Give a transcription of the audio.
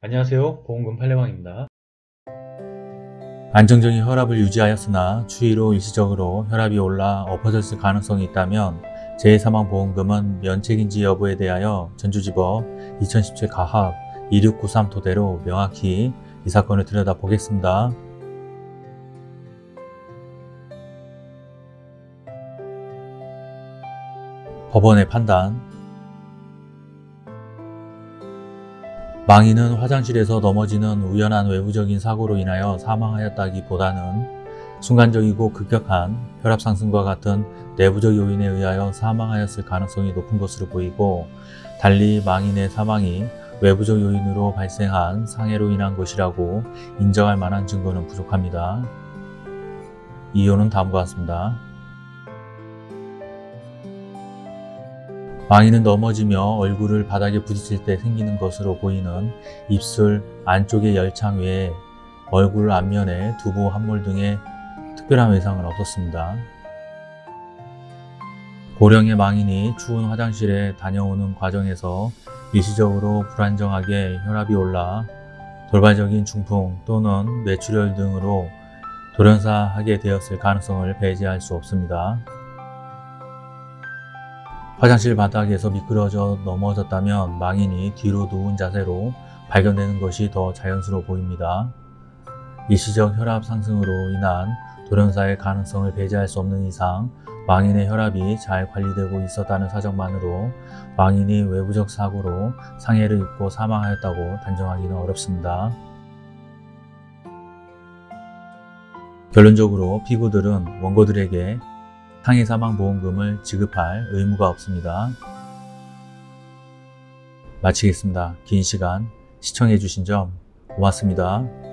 안녕하세요 보험금 팔례방입니다 안정적인 혈압을 유지하였으나 추위로 일시적으로 혈압이 올라 엎어졌을 가능성이 있다면 재해사망보험금은 면책인지 여부에 대하여 전주지법 2017 가합 2693 토대로 명확히 이 사건을 들여다보겠습니다. 법원의 판단 망인은 화장실에서 넘어지는 우연한 외부적인 사고로 인하여 사망하였다기보다는 순간적이고 급격한 혈압 상승과 같은 내부적 요인에 의하여 사망하였을 가능성이 높은 것으로 보이고 달리 망인의 사망이 외부적 요인으로 발생한 상해로 인한 것이라고 인정할 만한 증거는 부족합니다. 이유는 다음과 같습니다. 망인은 넘어지며 얼굴을 바닥에 부딪힐 때 생기는 것으로 보이는 입술 안쪽의 열창 외에 얼굴 앞면에 두부, 함몰 등의 특별한 외상은 없었습니다. 고령의 망인이 추운 화장실에 다녀오는 과정에서 일시적으로 불안정하게 혈압이 올라 돌발적인 중풍 또는 뇌출혈 등으로 돌연사하게 되었을 가능성을 배제할 수 없습니다. 화장실 바닥에서 미끄러져 넘어졌다면 망인이 뒤로 누운 자세로 발견되는 것이 더 자연스러워 보입니다. 일시적 혈압 상승으로 인한 돌연사의 가능성을 배제할 수 없는 이상 망인의 혈압이 잘 관리되고 있었다는 사정만으로 망인이 외부적 사고로 상해를 입고 사망하였다고 단정하기는 어렵습니다. 결론적으로 피고들은 원고들에게 상해 사망 보험금을 지급할 의무가 없습니다. 마치겠습니다. 긴 시간 시청해 주신 점 고맙습니다.